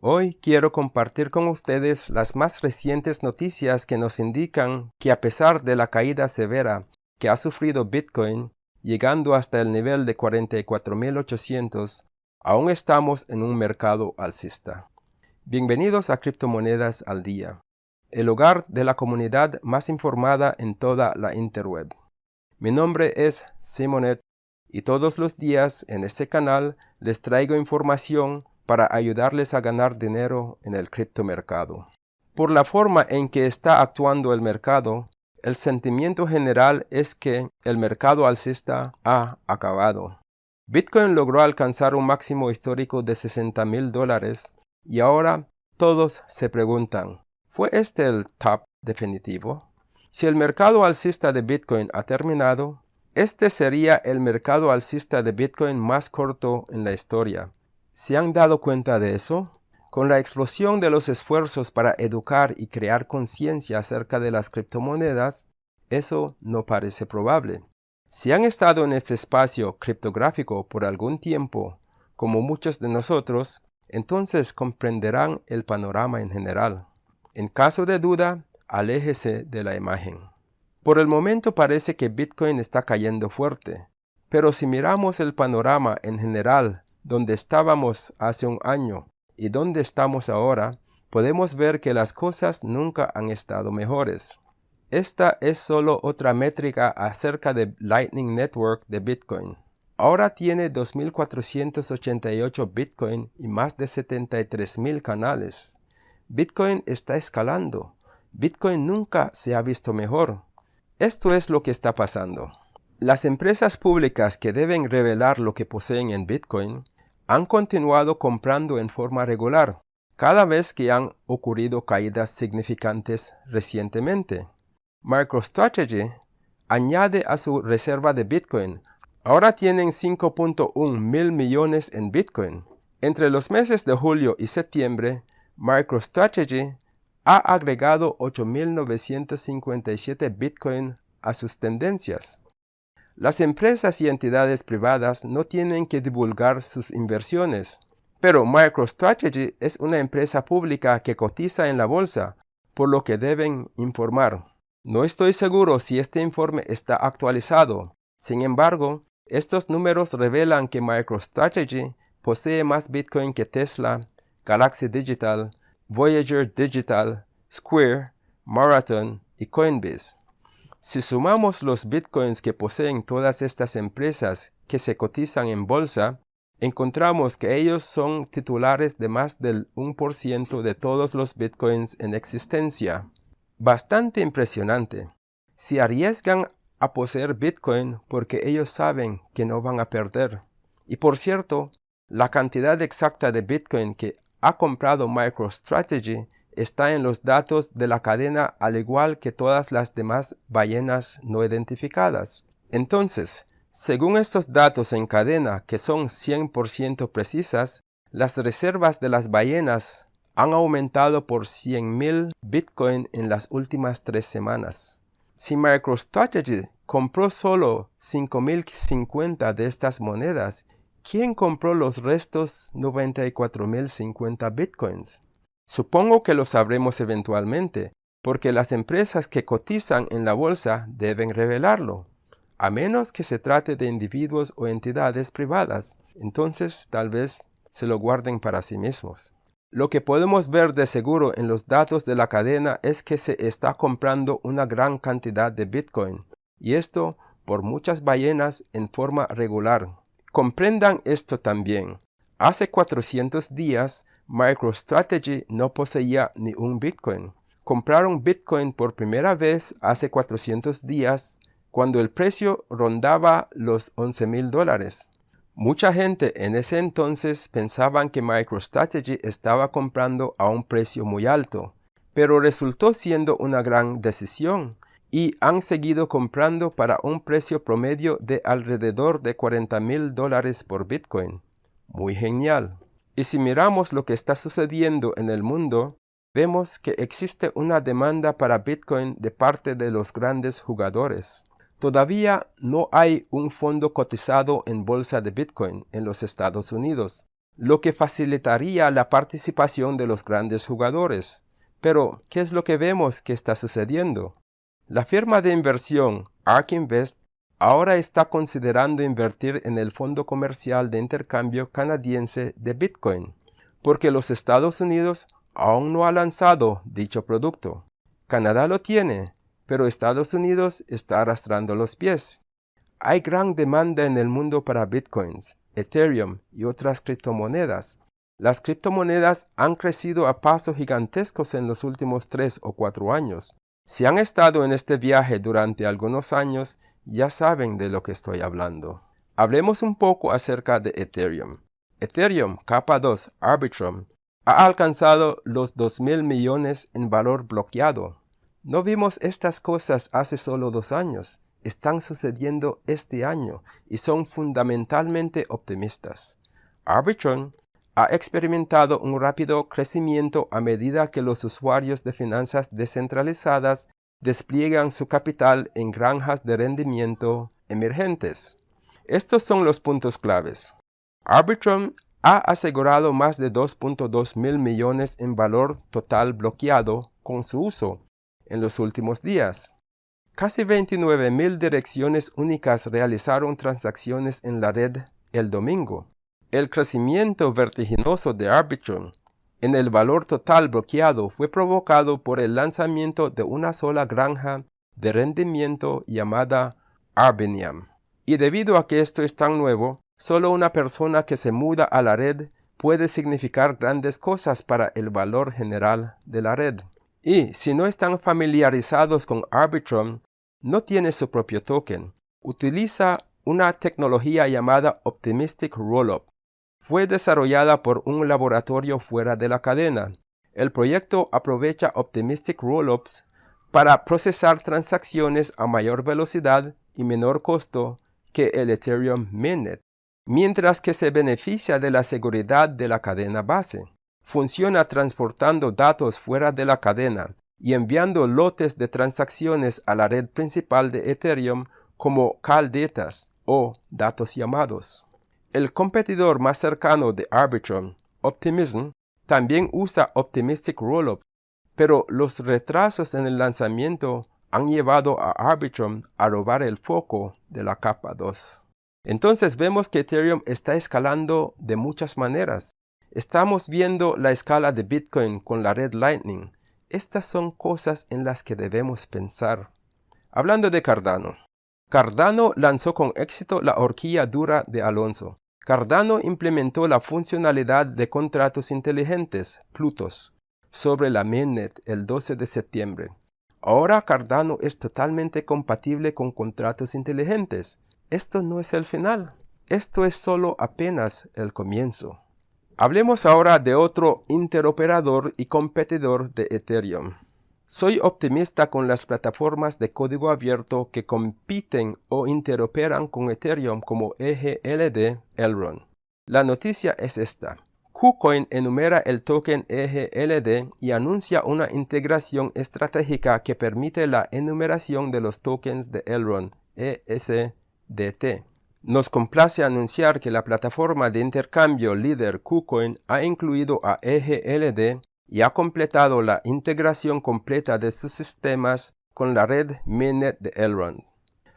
Hoy quiero compartir con ustedes las más recientes noticias que nos indican que a pesar de la caída severa que ha sufrido Bitcoin, llegando hasta el nivel de 44.800, aún estamos en un mercado alcista. Bienvenidos a Criptomonedas al Día, el hogar de la comunidad más informada en toda la interweb. Mi nombre es Simonet y todos los días en este canal les traigo información para ayudarles a ganar dinero en el criptomercado. Por la forma en que está actuando el mercado, el sentimiento general es que el mercado alcista ha acabado. Bitcoin logró alcanzar un máximo histórico de 60 mil dólares y ahora todos se preguntan, ¿fue este el top definitivo? Si el mercado alcista de Bitcoin ha terminado, este sería el mercado alcista de Bitcoin más corto en la historia. ¿Se han dado cuenta de eso? Con la explosión de los esfuerzos para educar y crear conciencia acerca de las criptomonedas, eso no parece probable. Si han estado en este espacio criptográfico por algún tiempo, como muchos de nosotros, entonces comprenderán el panorama en general. En caso de duda, aléjese de la imagen. Por el momento parece que Bitcoin está cayendo fuerte, pero si miramos el panorama en general donde estábamos hace un año y donde estamos ahora, podemos ver que las cosas nunca han estado mejores. Esta es solo otra métrica acerca de Lightning Network de Bitcoin. Ahora tiene 2.488 Bitcoin y más de 73.000 canales. Bitcoin está escalando. Bitcoin nunca se ha visto mejor. Esto es lo que está pasando. Las empresas públicas que deben revelar lo que poseen en Bitcoin han continuado comprando en forma regular, cada vez que han ocurrido caídas significantes recientemente. MicroStrategy añade a su reserva de Bitcoin. Ahora tienen 5.1 mil millones en Bitcoin. Entre los meses de julio y septiembre, MicroStrategy ha agregado 8.957 Bitcoin a sus tendencias. Las empresas y entidades privadas no tienen que divulgar sus inversiones, pero MicroStrategy es una empresa pública que cotiza en la bolsa, por lo que deben informar. No estoy seguro si este informe está actualizado. Sin embargo, estos números revelan que MicroStrategy posee más Bitcoin que Tesla, Galaxy Digital, Voyager Digital, Square, Marathon y Coinbase. Si sumamos los bitcoins que poseen todas estas empresas que se cotizan en bolsa, encontramos que ellos son titulares de más del 1% de todos los bitcoins en existencia. Bastante impresionante. Si arriesgan a poseer bitcoin porque ellos saben que no van a perder. Y por cierto, la cantidad exacta de bitcoin que ha comprado MicroStrategy está en los datos de la cadena al igual que todas las demás ballenas no identificadas. Entonces, según estos datos en cadena que son 100% precisas, las reservas de las ballenas han aumentado por 100.000 Bitcoin en las últimas tres semanas. Si MicroStrategy compró solo 5.050 de estas monedas, ¿quién compró los restos 94.050 Bitcoins? Supongo que lo sabremos eventualmente, porque las empresas que cotizan en la bolsa deben revelarlo, a menos que se trate de individuos o entidades privadas, entonces tal vez se lo guarden para sí mismos. Lo que podemos ver de seguro en los datos de la cadena es que se está comprando una gran cantidad de Bitcoin, y esto por muchas ballenas en forma regular. Comprendan esto también. Hace 400 días MicroStrategy no poseía ni un Bitcoin. Compraron Bitcoin por primera vez hace 400 días cuando el precio rondaba los 11 mil dólares. Mucha gente en ese entonces pensaban que MicroStrategy estaba comprando a un precio muy alto, pero resultó siendo una gran decisión y han seguido comprando para un precio promedio de alrededor de 40 mil dólares por Bitcoin. Muy genial. Y si miramos lo que está sucediendo en el mundo, vemos que existe una demanda para Bitcoin de parte de los grandes jugadores. Todavía no hay un fondo cotizado en bolsa de Bitcoin en los Estados Unidos, lo que facilitaría la participación de los grandes jugadores. Pero, ¿qué es lo que vemos que está sucediendo? La firma de inversión ARK Invest ahora está considerando invertir en el fondo comercial de intercambio canadiense de Bitcoin, porque los Estados Unidos aún no ha lanzado dicho producto. Canadá lo tiene, pero Estados Unidos está arrastrando los pies. Hay gran demanda en el mundo para Bitcoins, Ethereum y otras criptomonedas. Las criptomonedas han crecido a pasos gigantescos en los últimos tres o cuatro años. Si han estado en este viaje durante algunos años, ya saben de lo que estoy hablando. Hablemos un poco acerca de Ethereum. Ethereum capa 2 Arbitrum ha alcanzado los 2.000 millones en valor bloqueado. No vimos estas cosas hace solo dos años. Están sucediendo este año y son fundamentalmente optimistas. Arbitrum ha experimentado un rápido crecimiento a medida que los usuarios de finanzas descentralizadas despliegan su capital en granjas de rendimiento emergentes. Estos son los puntos claves. Arbitrum ha asegurado más de 2.2 mil millones en valor total bloqueado con su uso en los últimos días. Casi 29 mil direcciones únicas realizaron transacciones en la red el domingo. El crecimiento vertiginoso de Arbitrum en el valor total bloqueado fue provocado por el lanzamiento de una sola granja de rendimiento llamada Arbinium. Y debido a que esto es tan nuevo, solo una persona que se muda a la red puede significar grandes cosas para el valor general de la red. Y si no están familiarizados con Arbitrum, no tiene su propio token. Utiliza una tecnología llamada Optimistic Rollup fue desarrollada por un laboratorio fuera de la cadena. El proyecto aprovecha Optimistic Rollups para procesar transacciones a mayor velocidad y menor costo que el Ethereum Mainnet, mientras que se beneficia de la seguridad de la cadena base. Funciona transportando datos fuera de la cadena y enviando lotes de transacciones a la red principal de Ethereum como caldetas o datos llamados. El competidor más cercano de Arbitrum, Optimism, también usa Optimistic Rollup, pero los retrasos en el lanzamiento han llevado a Arbitrum a robar el foco de la capa 2. Entonces vemos que Ethereum está escalando de muchas maneras. Estamos viendo la escala de Bitcoin con la red Lightning. Estas son cosas en las que debemos pensar. Hablando de Cardano. Cardano lanzó con éxito la horquilla dura de Alonso. Cardano implementó la funcionalidad de contratos inteligentes, Plutos, sobre la mainnet el 12 de septiembre. Ahora Cardano es totalmente compatible con contratos inteligentes. Esto no es el final. Esto es solo apenas el comienzo. Hablemos ahora de otro interoperador y competidor de Ethereum. Soy optimista con las plataformas de código abierto que compiten o interoperan con Ethereum como EGLD Elrond. La noticia es esta. KuCoin enumera el token EGLD y anuncia una integración estratégica que permite la enumeración de los tokens de Elrond ESDT. Nos complace anunciar que la plataforma de intercambio líder KuCoin ha incluido a EGLD y ha completado la integración completa de sus sistemas con la red mainnet de Elrond,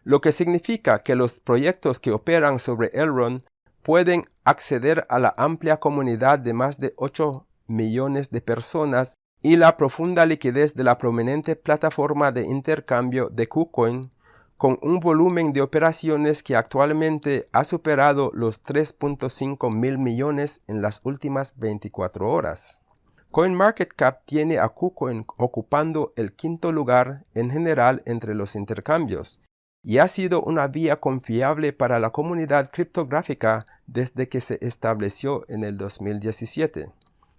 lo que significa que los proyectos que operan sobre Elrond pueden acceder a la amplia comunidad de más de 8 millones de personas y la profunda liquidez de la prominente plataforma de intercambio de KuCoin con un volumen de operaciones que actualmente ha superado los 3.5 mil millones en las últimas 24 horas. CoinMarketCap tiene a KuCoin ocupando el quinto lugar en general entre los intercambios y ha sido una vía confiable para la comunidad criptográfica desde que se estableció en el 2017.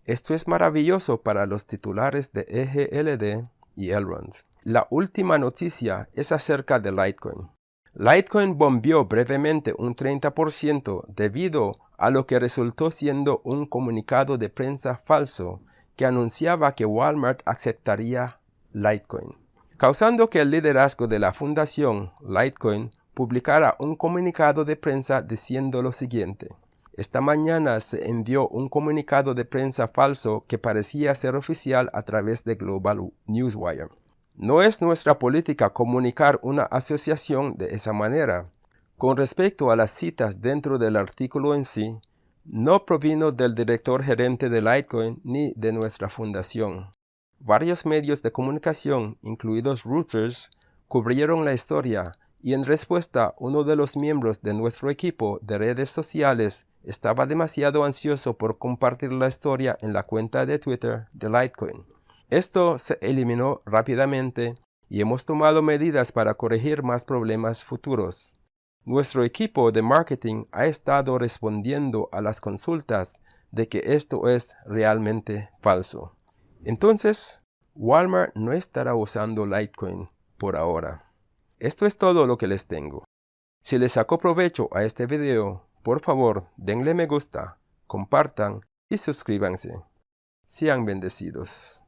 Esto es maravilloso para los titulares de EGLD y Elrond. La última noticia es acerca de Litecoin. Litecoin bombió brevemente un 30% debido a lo que resultó siendo un comunicado de prensa falso que anunciaba que Walmart aceptaría Litecoin, causando que el liderazgo de la fundación Litecoin publicara un comunicado de prensa diciendo lo siguiente. esta mañana se envió un comunicado de prensa falso que parecía ser oficial a través de Global Newswire. No es nuestra política comunicar una asociación de esa manera. Con respecto a las citas dentro del artículo en sí, no provino del director gerente de Litecoin ni de nuestra fundación. Varios medios de comunicación, incluidos Reuters, cubrieron la historia y en respuesta uno de los miembros de nuestro equipo de redes sociales estaba demasiado ansioso por compartir la historia en la cuenta de Twitter de Litecoin. Esto se eliminó rápidamente y hemos tomado medidas para corregir más problemas futuros. Nuestro equipo de marketing ha estado respondiendo a las consultas de que esto es realmente falso. Entonces, Walmart no estará usando Litecoin por ahora. Esto es todo lo que les tengo. Si les sacó provecho a este video, por favor denle me gusta, compartan y suscríbanse. Sean bendecidos.